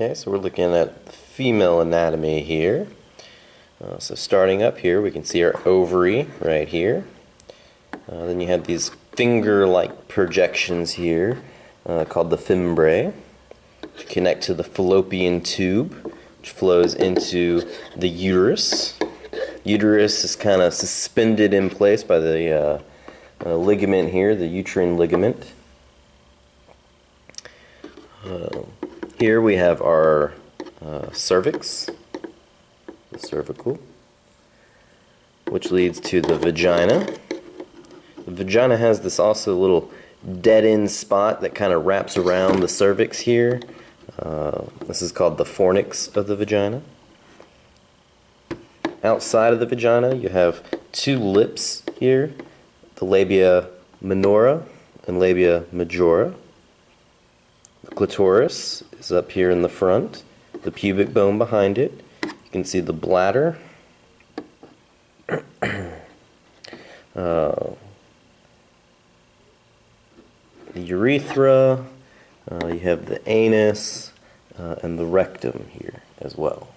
Okay, so we're looking at female anatomy here. Uh, so starting up here, we can see our ovary right here. Uh, then you have these finger-like projections here uh, called the fimbriae, which connect to the fallopian tube, which flows into the uterus. Uterus is kind of suspended in place by the uh, uh, ligament here, the uterine ligament. Here we have our uh, cervix, the cervical, which leads to the vagina. The vagina has this also little dead end spot that kind of wraps around the cervix here. Uh, this is called the fornix of the vagina. Outside of the vagina, you have two lips here, the labia minora and labia majora. Clitoris is up here in the front, the pubic bone behind it. You can see the bladder. uh, the urethra, uh, you have the anus, uh, and the rectum here as well.